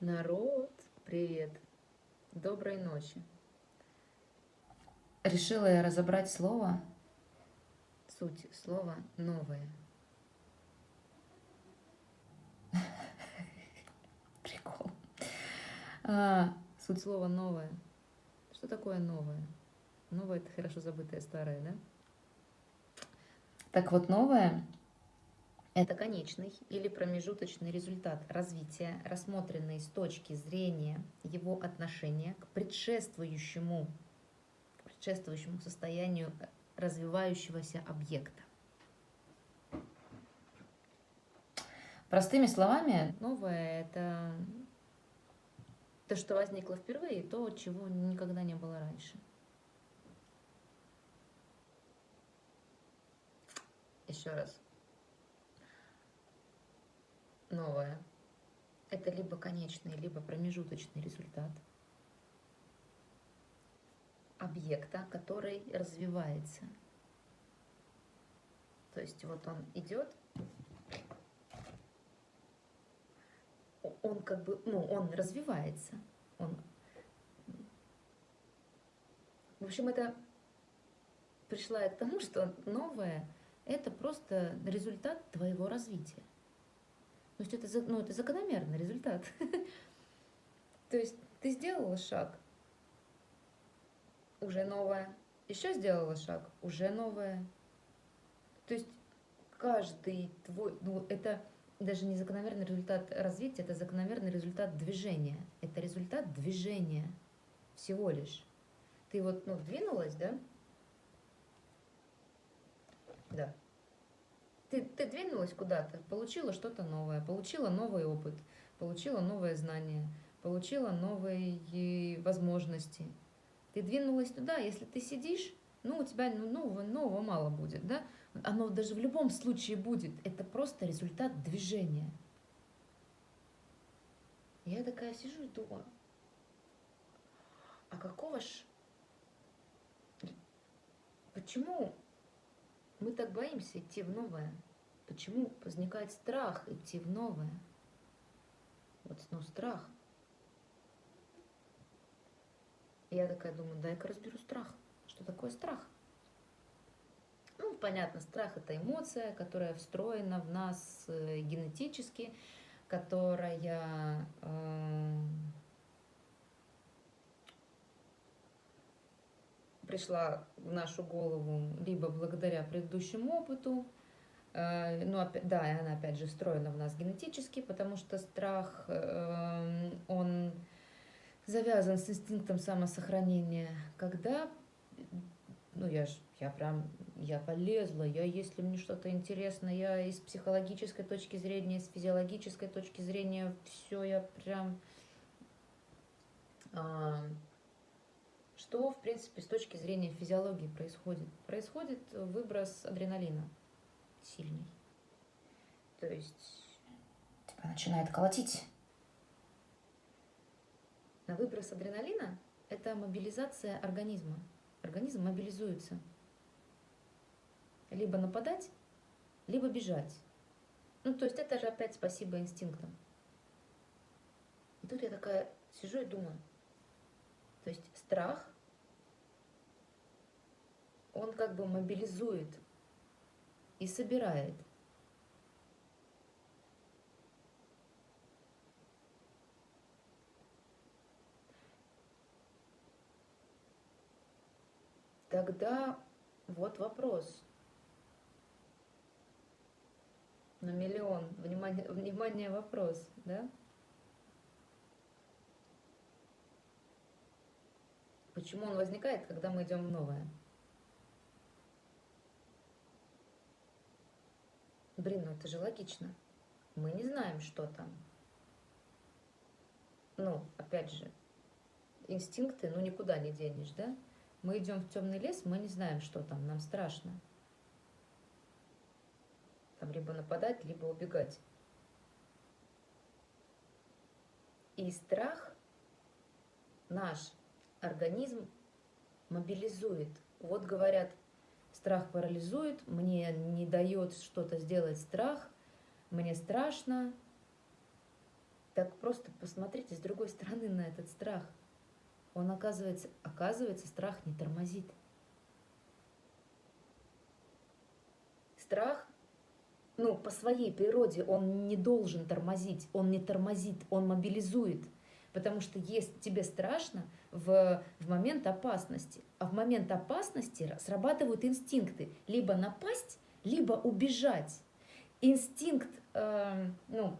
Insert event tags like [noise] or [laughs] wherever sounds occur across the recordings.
Народ, привет! Доброй ночи! Решила я разобрать слово, суть слова «новое». [laughs] Прикол. А, суть слова «новое». Что такое новое? Новое – это хорошо забытое старое, да? Так вот, новое это конечный или промежуточный результат развития, рассмотренный с точки зрения его отношения к предшествующему, к предшествующему состоянию развивающегося объекта. Простыми словами, новое – это то, что возникло впервые, то, чего никогда не было раньше. Еще раз. Новое. Это либо конечный, либо промежуточный результат объекта, который развивается. То есть вот он идет, он как бы, ну, он развивается. Он... В общем, это пришла я к тому, что новое – это просто результат твоего развития. То есть это, ну, это закономерный результат. [laughs] То есть ты сделала шаг, уже новое. Еще сделала шаг, уже новое. То есть каждый твой, ну это даже не закономерный результат развития, это закономерный результат движения. Это результат движения всего лишь. Ты вот, ну, двинулась, да? Да ты, ты двинулась куда-то, получила что-то новое, получила новый опыт, получила новое знание, получила новые возможности. Ты двинулась туда, если ты сидишь, ну, у тебя ну, нового, нового мало будет, да? Оно даже в любом случае будет. Это просто результат движения. Я такая сижу и думаю, а какого ж... Почему мы так боимся идти в новое. Почему возникает страх идти в новое? Вот, ну, страх. Я такая думаю, дай-ка разберу страх. Что такое страх? Ну, понятно, страх – это эмоция, которая встроена в нас э, генетически, которая э, пришла в нашу голову либо благодаря предыдущему опыту, ну, да, и она опять же встроена в нас генетически, потому что страх, э, он завязан с инстинктом самосохранения, когда, ну, я ж, я прям, я полезла, я, если мне что-то интересно, я из психологической точки зрения, из физиологической точки зрения, все, я прям а, что, в принципе, с точки зрения физиологии происходит? Происходит выброс адреналина сильный. То есть... Тебя начинает колотить. На выброс адреналина – это мобилизация организма. Организм мобилизуется. Либо нападать, либо бежать. Ну, то есть это же опять спасибо инстинктам. И тут я такая сижу и думаю, то есть страх он как бы мобилизует и собирает. Тогда вот вопрос. На миллион. Внимание, внимание, вопрос, да? Почему он возникает, когда мы идем в новое? Блин, ну это же логично. Мы не знаем, что там. Ну, опять же, инстинкты, ну никуда не денешь, да? Мы идем в темный лес, мы не знаем, что там, нам страшно. Там либо нападать, либо убегать. И страх наш организм мобилизует. Вот говорят, Страх парализует, мне не дает что-то сделать страх, мне страшно. Так просто посмотрите с другой стороны на этот страх. Он оказывается, оказывается, страх не тормозит. Страх, ну, по своей природе он не должен тормозить, он не тормозит, он мобилизует. Потому что есть тебе страшно в, в момент опасности. А в момент опасности срабатывают инстинкты. Либо напасть, либо убежать. Инстинкт, э, ну,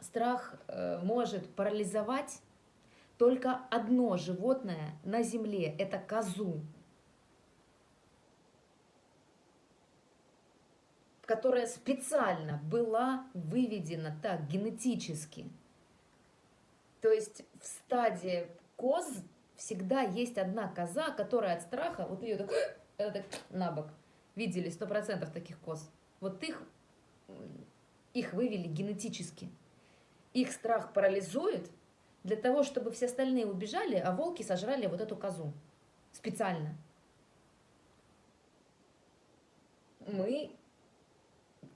страх э, может парализовать только одно животное на земле – это козу, которая специально была выведена так генетически. То есть в стадии коз всегда есть одна коза, которая от страха, вот ее так, [gasps] так на бок. Видели сто процентов таких коз. Вот их, их вывели генетически. Их страх парализует для того, чтобы все остальные убежали, а волки сожрали вот эту козу. Специально. Мы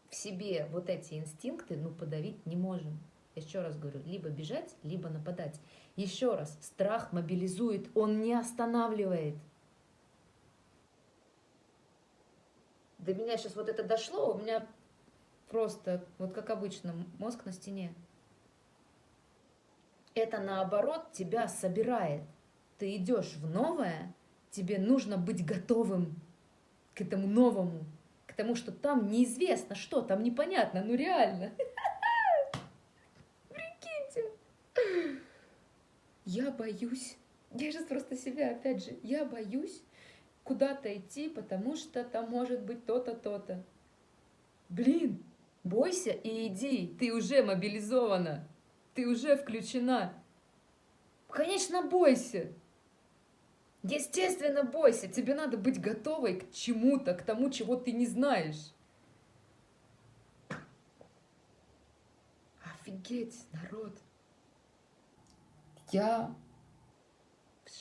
в себе вот эти инстинкты, ну, подавить не можем. Еще раз говорю, либо бежать, либо нападать. Еще раз, страх мобилизует, он не останавливает. До меня сейчас вот это дошло, у меня просто, вот как обычно, мозг на стене. Это наоборот тебя собирает. Ты идешь в новое, тебе нужно быть готовым к этому новому, к тому, что там неизвестно что, там непонятно, ну реально. [laughs] я боюсь, я сейчас просто себя, опять же, я боюсь куда-то идти, потому что там может быть то-то, то-то. Блин, бойся и иди, ты уже мобилизована, ты уже включена. Конечно, бойся. Естественно, бойся. Тебе надо быть готовой к чему-то, к тому, чего ты не знаешь. Офигеть, народ. Я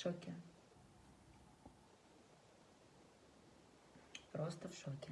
шоке. Просто в шоке.